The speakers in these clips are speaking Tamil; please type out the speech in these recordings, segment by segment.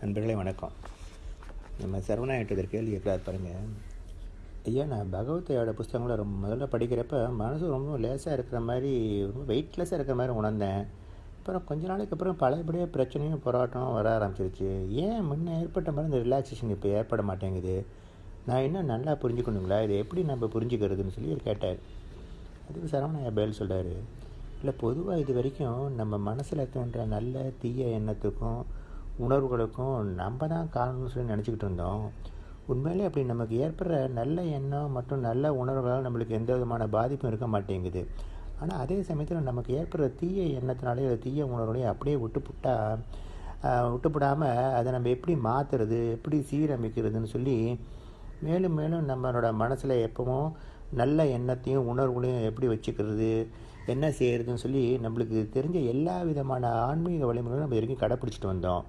நண்பர்களே வணக்கம். நம்ம சரவணாயிட்டு கேள்வி கேட்குறாரு பாருங்கள் ஐயா நான் பகவத்தையோட புஸ்தகங்களை ரொம்ப முதல்ல படிக்கிறப்ப மனசு ரொம்ப லேசாக இருக்கிற மாதிரி ரொம்ப வெயிட்லெஸ்ஸாக இருக்கிற மாதிரி உணர்ந்தேன். அப்புறம் கொஞ்ச நாளைக்கு அப்புறம் பழையபடியாக பிரச்சனையும் போராட்டம் வர ஆரம்பிச்சிருச்சு. ஏன் முன்ன ஏற்பட்ட மாதிரி இந்த ரிலாக்ஸேஷன் இப்போ ஏற்பட மாட்டேங்குது? நான் இன்னும் நல்லா புரிஞ்சுக்கணுங்களா? இதை எப்படி நம்ம புரிஞ்சுக்கிறதுன்னு சொல்லி கேட்டார். அதுக்கு சரவணையா பேல் சொல்கிறாரு இல்லை பொதுவாக இது வரைக்கும் நம்ம மனசில் தோன்ற நல்ல தீய எண்ணத்துக்கும் உணர்வுகளுக்கும் நம்ம தான் காரணம்னு சொல்லி நினச்சிக்கிட்டு இருந்தோம். உண்மையிலே அப்படி நமக்கு ஏற்படுற நல்ல எண்ணம் மற்றும் நல்ல உணர்வுகளால் நம்மளுக்கு எந்த விதமான பாதிப்பும் இருக்க மாட்டேங்குது. ஆனால் அதே சமயத்தில் நமக்கு ஏற்படுற தீய எண்ணத்தினாலே அது தீய உணர்வுகளையும் அப்படியே விட்டுப்புட்டால் விட்டுப்படாமல் அதை நம்ம எப்படி மாற்றுறது எப்படி சீரமைக்கிறதுன்னு சொல்லி மேலும் மேலும் நம்மளோட மனசில் எப்பவும் நல்ல எண்ணத்தையும் உணர்வுகளையும் எப்படி வச்சுக்கிறது என்ன செய்கிறதுன்னு சொல்லி நம்மளுக்கு தெரிஞ்ச எல்லா விதமான ஆன்மீக வழிமுறைகளும் நம்ம வரைக்கும் கடைப்பிடிச்சிட்டு வந்தோம்.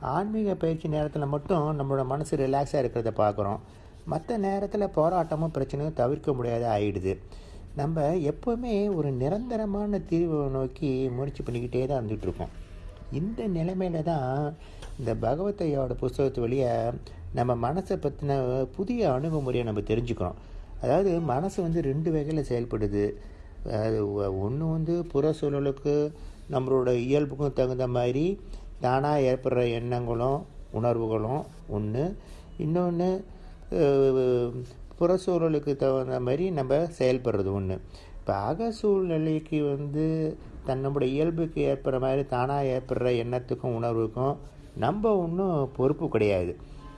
ஆன்மீக பயிற்சி நேரத்தில் மட்டும் நம்மளோட மனசு ரிலாக்ஸாக இருக்கிறத பார்க்குறோம் மற்ற நேரத்தில் போராட்டமும் பிரச்சனையும் தவிர்க்க முடியாத ஆகிடுது நம்ம எப்போவுமே ஒரு நிரந்தரமான தீர்வை நோக்கி முயற்சி பண்ணிக்கிட்டே தான் இருந்துகிட்ருக்கோம் இந்த நிலைமையில தான் இந்த பகவத்தையோட புஸ்தகத்து வழியை நம்ம மனசை பற்றின புதிய அணுகுமுறையை நம்ம தெரிஞ்சுக்கிறோம். அதாவது மனசு வந்து ரெண்டு வகையில் செயல்படுது. அது ஒன்று வந்து புற சூழலுக்கு நம்மளோட இயல்புக்கும் தகுந்த மாதிரி தானாக ஏற்படுற எண்ணங்களும் உணர்வுகளும் ஒன்று இன்னொன்று புற சூழலுக்கு தகுந்த மாதிரி நம்ம செயல்படுறது ஒன்று இப்போ அக சூழ்நிலைக்கு வந்து தன்னுடைய இயல்புக்கு ஏற்படுற மாதிரி தானாக ஏற்படுற எண்ணத்துக்கும் உணர்வுக்கும் நம்ம ஒன்றும் பொறுப்பு கிடையாது.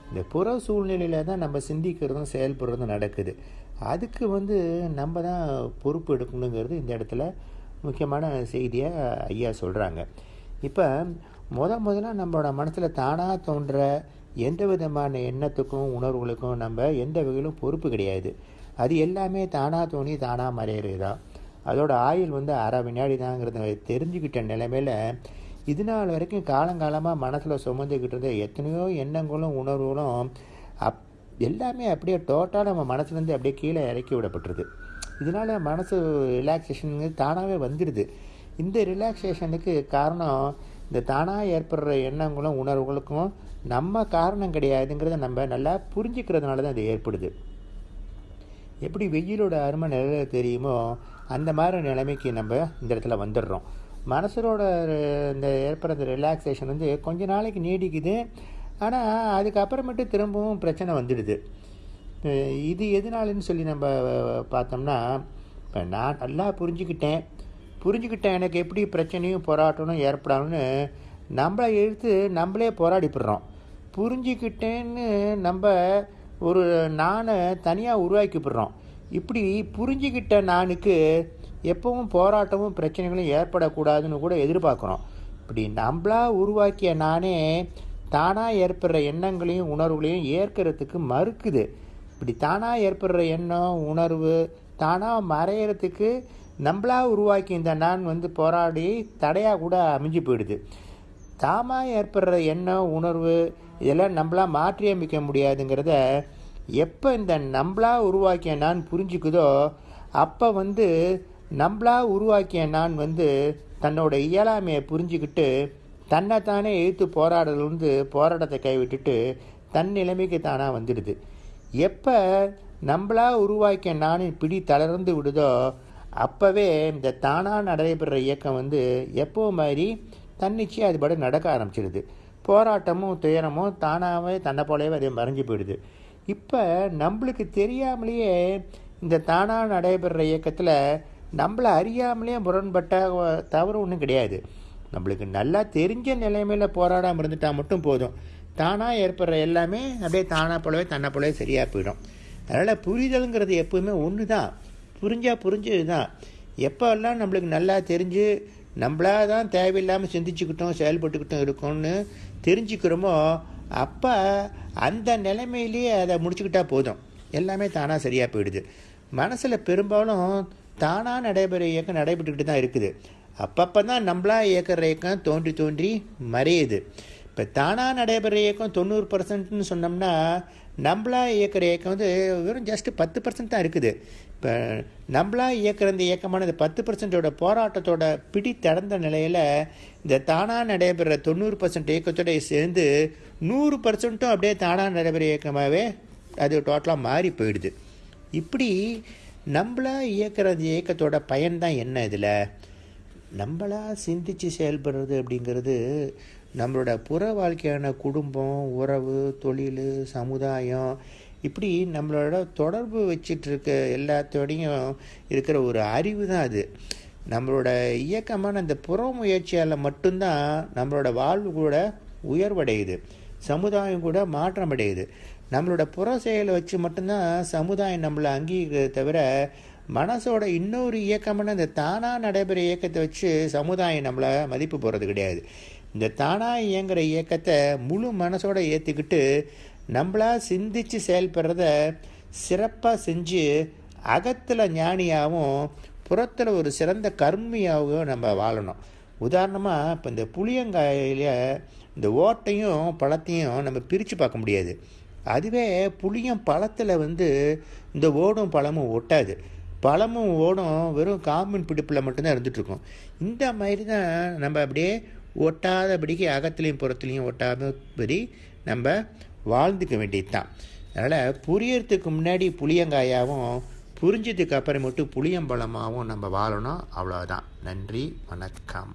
இந்த புற சூழ்நிலையில் தான் நம்ம சிந்திக்கிறதும் செயல்படுறதும் நடக்குது. அதுக்கு வந்து நம்ம தான் பொறுப்பு எடுக்கணுங்கிறது இந்த இடத்துல முக்கியமான செய்தியாக ஐயா சொல்கிறாங்க இப்போ முத முதல்ல நம்மளோட மனசில் தானாக தோன்ற எந்த விதமான எண்ணத்துக்கும் உணர்வுகளுக்கும் நம்ம எந்த வகையிலும் பொறுப்பு கிடையாது. அது எல்லாமே தானாக தோணி தானாக மறையிறது தான் அதோட ஆயுள் வந்து அரை வினாடி தாங்கிறத தெரிஞ்சுக்கிட்ட நிலைமையில் இது நாள் வரைக்கும் காலங்காலமாக மனசில் சுமந்துக்கிட்டு இருந்த எத்தனையோ எண்ணங்களும் உணர்வுகளும் அப் எல்லாமே அப்படியே டோட்டலாக நம்ம மனசுலேருந்து அப்படியே கீழே இறக்கி விடப்பட்டுருது. இதனால் மனசு ரிலாக்ஸேஷனுங்கிறது தானாகவே வந்துடுது இந்த ரிலாக்ஸேஷனுக்கு காரணம் இந்த தானாக ஏற்படுற எண்ணங்களும் உணர்வுகளுக்கும் நம்ம காரணம் கிடையாதுங்கிறத நம்ம நல்லா புரிஞ்சுக்கிறதுனால தான் அது ஏற்படுது. எப்படி வெயிலோட அருமை நிலையில தெரியுமோ அந்த மாதிரி நிலைமைக்கு நம்ம இந்த இடத்துல வந்துடுறோம். மனசரோட இந்த ஏற்படுற ரிலாக்ஸேஷன் வந்து கொஞ்ச நாளைக்கு நீடிக்குது. ஆனால் அதுக்கப்புறமேட்டு திரும்பவும் பிரச்சனை வந்துடுது. இது எதனாலன்னு சொல்லி நம்ம பார்த்தோம்னா இப்போ நான் நல்லா புரிஞ்சுக்கிட்டேன். புரிஞ்சுக்கிட்டேன் எனக்கு எப்படி பிரச்சனையும் போராட்டமும் ஏற்படாதுன்னு. நம்மளை எழுத்து நம்மளே போராடிப்படுறோம். புரிஞ்சுக்கிட்டேன்னு நம்ம ஒரு நானை தனியாக உருவாக்கிப்படுறோம். இப்படி புரிஞ்சுக்கிட்ட நானுக்கு எப்பவும் போராட்டமும் பிரச்சனைகளும் ஏற்படக்கூடாதுன்னு கூட எதிர்பார்க்குறோம். இப்படி நம்மளா உருவாக்கிய நானே தானாக ஏற்படுற எண்ணங்களையும் உணர்வுகளையும் ஏற்கிறதுக்கு மறுக்குது. இப்படி தானாக ஏற்படுற எண்ணம் உணர்வு தானாக மறையிறதுக்கு நம்மளா உருவாக்கி இந்த நான் வந்து போராடி தடையாக கூட அமைஞ்சு போயிடுது. தாமாக ஏற்படுற எண்ணம் உணர்வு இதெல்லாம் நம்மளாக மாற்றி அமைக்க முடியாதுங்கிறத எப்போ இந்த நம்மளா உருவாக்கிய நான் புரிஞ்சுக்குதோ அப்போ வந்து நம்மளா உருவாக்கிய நான் வந்து தன்னோட இயலாமையை புரிஞ்சுக்கிட்டு தன்னைத்தானே எழுத்து போராடுறது வந்து போராட்டத்தை கைவிட்டுட்டு தன் நிலைமைக்கு தானாக வந்துடுது. எப்போ நம்மளா உருவாக்கிய நானின் பிடி தளர்ந்து விடுதோ அப்போவே இந்த தானாக நடைபெற இயக்கம் வந்து எப்போ மாதிரி தன்னிச்சையாக அது நடக்க ஆரம்பிச்சிடுது போராட்டமும் துயரமும் தானாகவே தன்னை போலவே அது மறைஞ்சு போயிடுது. இப்போ நம்மளுக்கு தெரியாமலேயே இந்த தானாக நடைபெற இயக்கத்தில் நம்மளை அறியாமலேயே முரண்பட்ட தவறு ஒன்றும் கிடையாது. நம்மளுக்கு நல்லா தெரிஞ்ச நிலைமையில் போராடாமல் இருந்துட்டால் மட்டும் போதும். தானாக ஏற்படுற எல்லாமே அப்படியே தானாக போலவே தன்னை போலவே சரியாக போயிடும். அதனால் புரிதலுங்கிறது எப்போவுமே ஒன்று தான் புரிஞ்சால் புரிஞ்சது தான் எப்போல்லாம் நம்மளுக்கு நல்லா தெரிஞ்சு நம்மளாக தான் தேவையில்லாமல் சிந்திச்சுக்கிட்டோம் செயல்பட்டுக்கிட்டோம் இருக்கோம்னு தெரிஞ்சுக்கிறோமோ அப்போ அந்த நிலைமையிலேயே அதை முடிச்சுக்கிட்டா போதும். எல்லாமே தானாக சரியாக போயிடுது. மனசில் பெரும்பாலும் தானாக நடைபெற இயக்கம் நடைபெற்றுக்கிட்டு தான் இருக்குது. அப்பப்போ தான் நம்மளா இயக்கிற இயக்கம் தோன்றி தோன்றி மறையுது. இப்போ இப்போ தானாக நடைபெற இயக்கம் தொண்ணூறு பர்சன்ட்னு சொன்னோம்னா நம்மளா இயக்கிற இயக்கம் வந்து வெறும் ஜஸ்ட்டு பத்து பர்சன்ட் தான் இருக்குது. இப்போ நம்மளா இயக்கிற இந்த இயக்கமான இந்த பத்து பர்சன்டோட போராட்டத்தோட பிடி தடந்த நிலையில் இந்த தானாக நடைபெற தொண்ணூறு பர்சன்ட் இயக்கத்தோட சேர்ந்து நூறு பர்சன்ட்டும் அப்படியே தானாக நடைபெற இயக்கமாகவே அது டோட்டலாக மாறி போயிடுது. இப்படி நம்மளா இயக்கிற அந்த இயக்கத்தோட பயன் தான் என்ன இதில்? நம்மளா சிந்தித்து செயல்படுறது அப்படிங்கிறது நம்மளோட புற வாழ்க்கையான குடும்பம் உறவு தொழில் சமுதாயம் இப்படி நம்மளோட தொடர்பு வச்சிட்டு இருக்க எல்லாத்தோடையும் இருக்கிற ஒரு அறிவு தான் அது. நம்மளோட இயக்கமான அந்த புற முயற்சியால் மட்டும்தான் நம்மளோட வாழ்வு கூட உயர்வடையுது. சமுதாயம் கூட மாற்றம் அடையுது நம்மளோட புற செயலை வச்சு மட்டும்தான் சமுதாயம் நம்மளை அங்கீகரிக்கிறத தவிர மனசோட இன்னொரு இயக்கமான இந்த தானாக நடைபெற இயக்கத்தை வச்சு சமுதாயம் நம்மளை மதிப்பு போகிறது கிடையாது. இந்த தானாக இயங்குகிற இயக்கத்தை முழு மனசோட ஏற்றுக்கிட்டு நம்மளாக சிந்தித்து செயல்படுறத சிறப்பாக செஞ்சு அகத்தில் ஞானியாகவும் புறத்தில் ஒரு சிறந்த கர்மியாகவும் நம்ம வாழணும். உதாரணமாக இப்போ இந்த புளியங்காயில இந்த ஓட்டையும் பழத்தையும் நம்ம பிரித்து பார்க்க முடியாது. அதுவே புளியம் பழத்தில் வந்து இந்த ஓடும் பழமும் ஒட்டாது. பழமும் ஓடும் வெறும் காம்பின் பிடிப்பில் மட்டும்தான் இருந்துகிட்ருக்கும் இந்த மாதிரி தான் நம்ம அப்படியே ஒட்டாதபடிக்கு அகத்துலேயும் புறத்துலேயும் ஒட்டாதபடி நம்ம வாழ்ந்துக்க வேண்டியது தான் அதனால் புரியறதுக்கு முன்னாடி புளியங்காயாகவும் புரிஞ்சதுக்கு அப்புறமேட்டு புளியம்பழமாகவும் நம்ம வாழணும். அவ்வளோதான் நன்றி வணக்கம்.